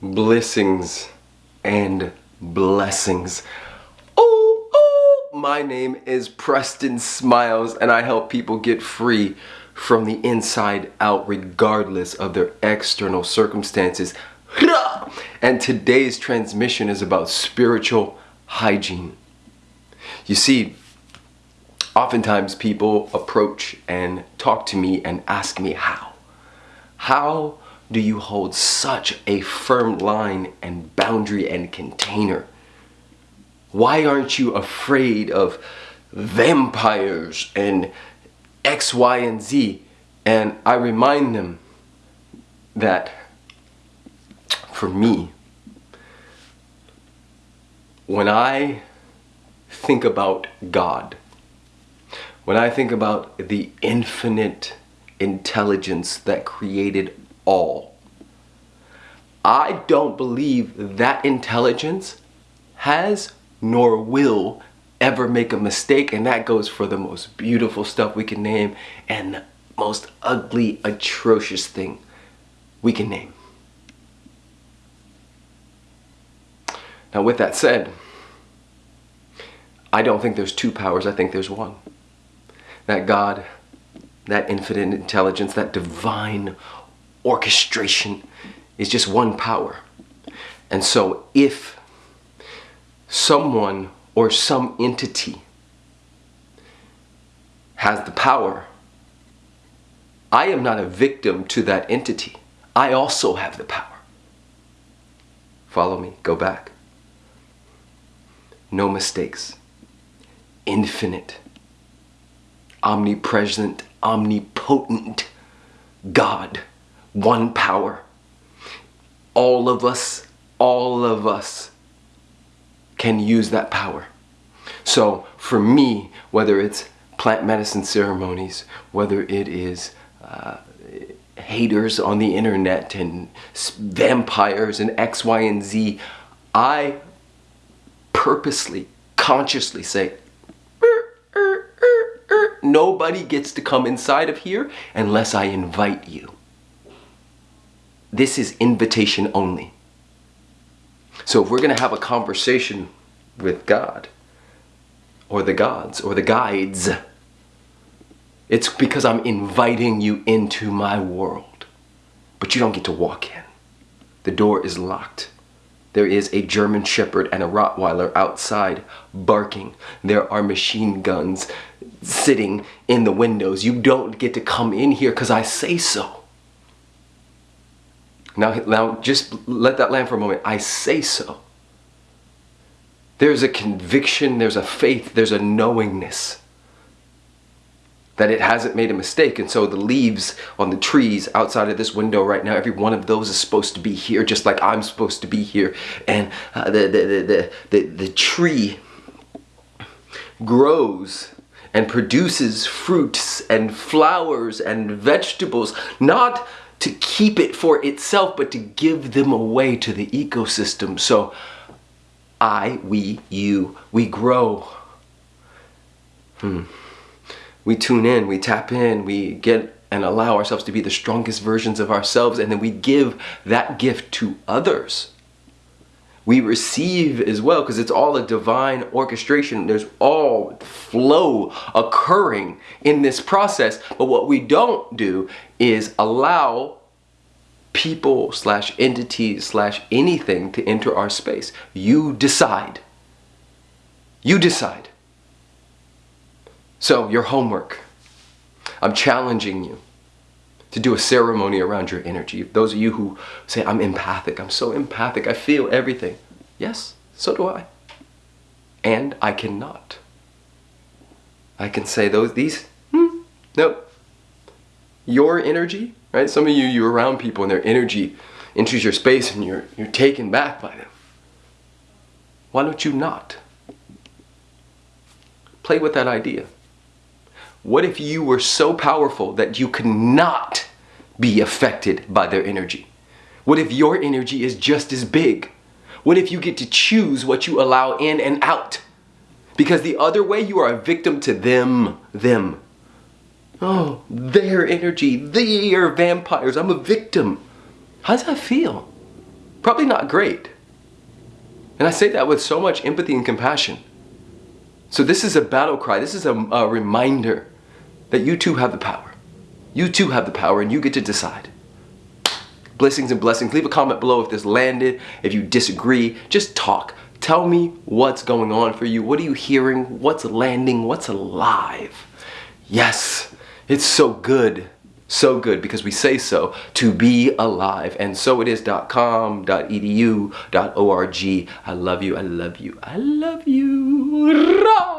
blessings and blessings. Oh, oh, my name is Preston Smiles and I help people get free from the inside out regardless of their external circumstances. And today's transmission is about spiritual hygiene. You see, oftentimes people approach and talk to me and ask me how. How do you hold such a firm line and boundary and container? Why aren't you afraid of vampires and X, Y, and Z? And I remind them that for me, when I think about God, when I think about the infinite intelligence that created all. I don't believe that intelligence has nor will ever make a mistake and that goes for the most beautiful stuff we can name and the most ugly, atrocious thing we can name. Now with that said, I don't think there's two powers, I think there's one. That God, that infinite intelligence, that divine orchestration is just one power. And so if someone or some entity has the power, I am not a victim to that entity. I also have the power. Follow me, go back. No mistakes. Infinite. Omnipresent, omnipotent God one power. All of us, all of us can use that power. So for me, whether it's plant medicine ceremonies, whether it is uh, haters on the internet and vampires and X, Y, and Z, I purposely, consciously say, er, er, er, nobody gets to come inside of here unless I invite you. This is invitation only. So if we're going to have a conversation with God, or the gods, or the guides, it's because I'm inviting you into my world. But you don't get to walk in. The door is locked. There is a German Shepherd and a Rottweiler outside barking. There are machine guns sitting in the windows. You don't get to come in here because I say so. Now, now just let that land for a moment. I say so. There's a conviction, there's a faith, there's a knowingness that it hasn't made a mistake. And so the leaves on the trees outside of this window right now, every one of those is supposed to be here, just like I'm supposed to be here. And uh, the, the, the, the, the tree grows and produces fruits and flowers and vegetables, not to keep it for itself, but to give them away to the ecosystem. So I, we, you, we grow. Hmm. We tune in, we tap in, we get and allow ourselves to be the strongest versions of ourselves, and then we give that gift to others we receive as well because it's all a divine orchestration. There's all flow occurring in this process. But what we don't do is allow people slash entities slash anything to enter our space. You decide. You decide. So your homework. I'm challenging you to do a ceremony around your energy. Those of you who say, I'm empathic, I'm so empathic, I feel everything. Yes, so do I. And I cannot. I can say those, these, hmm, nope. Your energy, right? Some of you, you're around people and their energy enters your space and you're, you're taken back by them. Why don't you not? Play with that idea. What if you were so powerful that you could not be affected by their energy? What if your energy is just as big? What if you get to choose what you allow in and out? Because the other way, you are a victim to them, them. Oh, their energy, they are vampires, I'm a victim. How does that feel? Probably not great. And I say that with so much empathy and compassion. So this is a battle cry. This is a, a reminder that you too have the power. You too have the power and you get to decide. Blessings and blessings. Leave a comment below if this landed, if you disagree. Just talk. Tell me what's going on for you. What are you hearing? What's landing? What's alive? Yes, it's so good. So good because we say so to be alive. And so it is.com, .edu, .org. I love you. I love you. I love you.